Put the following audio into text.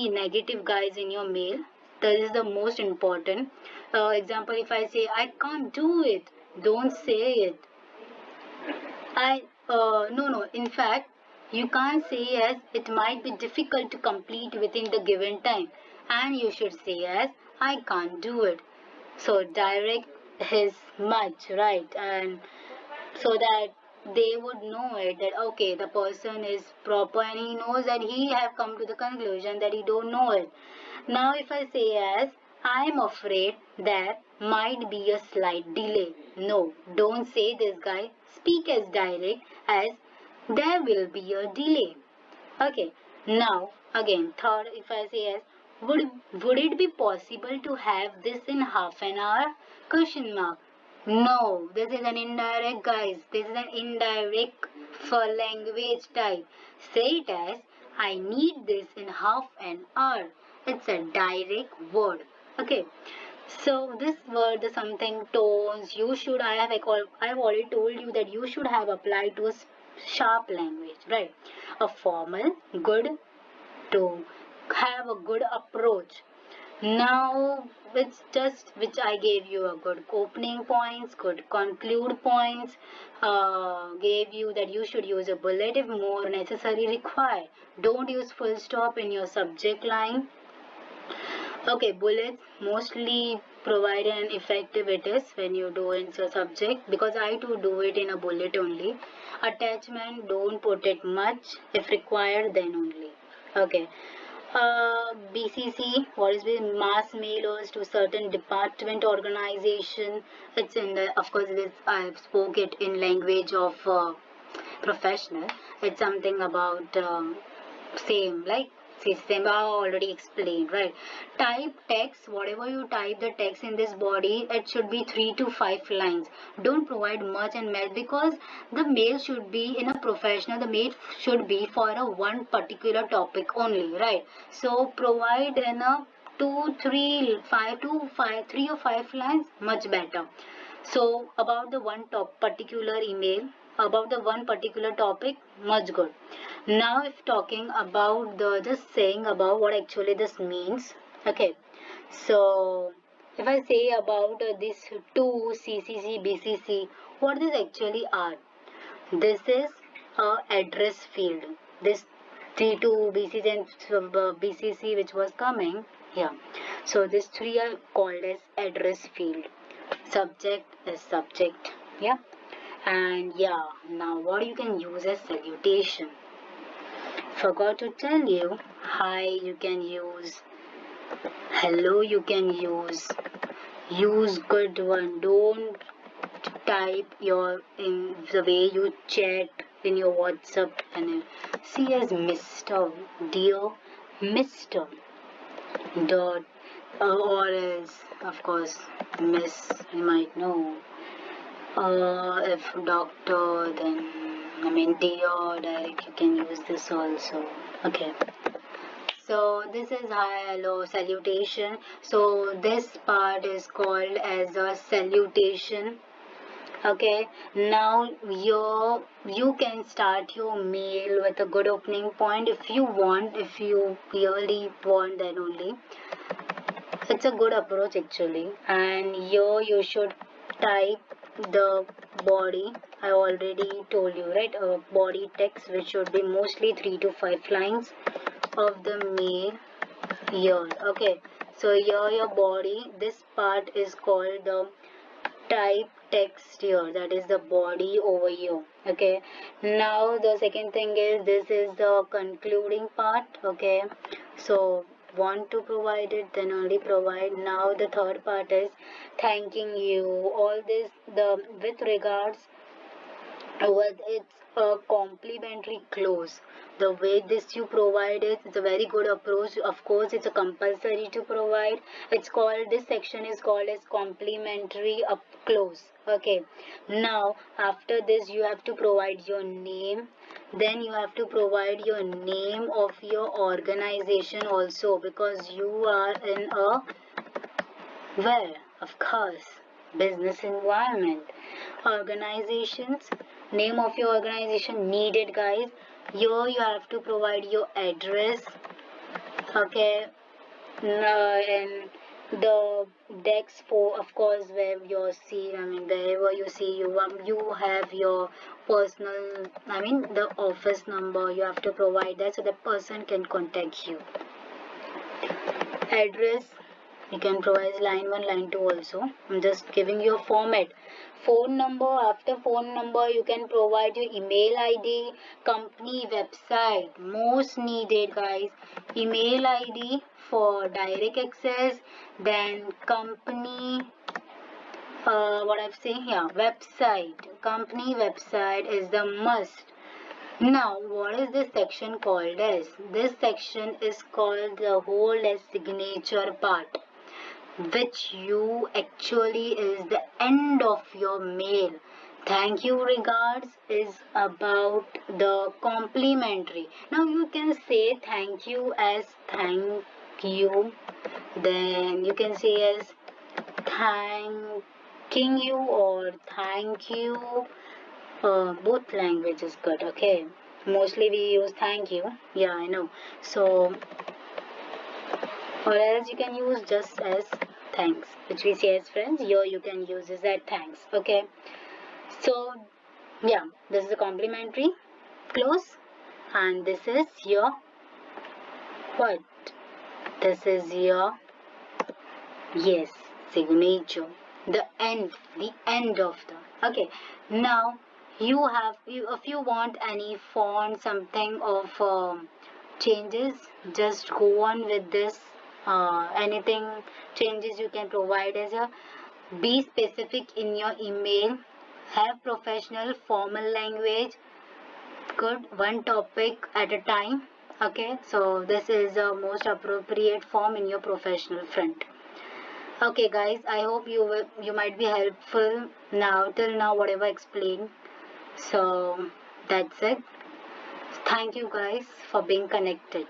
any negative guys in your mail that is the most important. Uh, example if i say i can't do it don't say it. I uh, no no in fact you can't say yes it might be difficult to complete within the given time and you should say yes i can't do it. So direct is much right and so that they would know it that okay the person is proper and he knows that he have come to the conclusion that he don't know it. Now if i say as i am afraid there might be a slight delay. No don't say this guy speak as direct as there will be a delay. Okay now again third if i say as would would it be possible to have this in half an hour? Question mark no, this is an indirect, guys. This is an indirect for language type. Say it as, I need this in half an hour. It's a direct word. Okay. So this word, the something tones, you should, I have, I have already told you that you should have applied to a sharp language, right? A formal, good, to have a good approach now it's just which I gave you a good opening points, good conclude points, uh, gave you that you should use a bullet if more necessary required. Don't use full stop in your subject line. Okay, bullets mostly provide an effective it is when you do in your subject because I too do it in a bullet only. Attachment don't put it much if required then only. Okay uh, BCC, what is with mass mailers to certain department organization. It's in the, of course, this I spoke it in language of uh, professional. It's something about um, same like system. I already explained right? Type text whatever you type the text in this body it should be three to five lines. Don't provide much and mail because the mail should be in a professional the mail should be for a one particular topic only right? So provide in a two three five to five three or five lines much better. So about the one top particular email about the one particular topic much good now if talking about the just saying about what actually this means. Okay. So if i say about uh, these two ccc bcc what these actually are? This is a address field. This t2 bcc and uh, bcc which was coming yeah. So these three are called as address field. Subject is subject yeah. And yeah now what you can use as salutation forgot to tell you. Hi you can use. Hello you can use. Use good one. Don't type your in the way you chat in your whatsapp and see as mr dear mr dot uh, or as of course miss you might know. Uh, if doctor then I mean or direct you can use this also. Okay. So this is hi hello salutation. So this part is called as a salutation. Okay. Now your you can start your mail with a good opening point. If you want if you really want then only. It's a good approach actually. And here you should type the body I already told you right? A body text which should be mostly three to five lines of the mail here okay so here your body this part is called the type text here that is the body over here. Okay now the second thing is this is the concluding part okay? So want to provide it then only provide. Now the third part is thanking you. All this the with regards with it's a complimentary close the way this you provide it it's a very good approach. Of course it's a compulsory to provide. It's called this section is called as complimentary up close okay. Now after this you have to provide your name. Then you have to provide your name of your organization also because you are in a where of course business environment. Organizations name of your organization needed guys. Here you have to provide your address okay? Uh, and the desk for of course where you see i mean wherever you see you um, you have your personal i mean the office number you have to provide that so the person can contact you. Address you can provide line 1 line 2 also. I'm just giving you a format. Phone number after phone number you can provide your email id company website most needed guys. Email id for direct access then company uh, what I've seen here website. Company website is the must. Now what is this section called as? This section is called the whole signature part which you actually is the end of your mail. Thank you regards is about the complimentary. Now you can say thank you as thank you. Then you can say as thanking you or thank you. Uh, both language is good okay? Mostly we use thank you. Yeah i know. So or else you can use just as thanks. Which we say as friends here you can use is that thanks. Okay? So yeah this is a complimentary close and this is your what this is your yes signature. The end. The end of the. Okay. Now you have you, if you want any font something of um, changes just go on with this uh, anything changes you can provide as a be specific in your email have professional formal language good one topic at a time okay? So this is the most appropriate form in your professional front. Okay guys i hope you will you might be helpful. Now till now whatever explained. So that's it. Thank you guys for being connected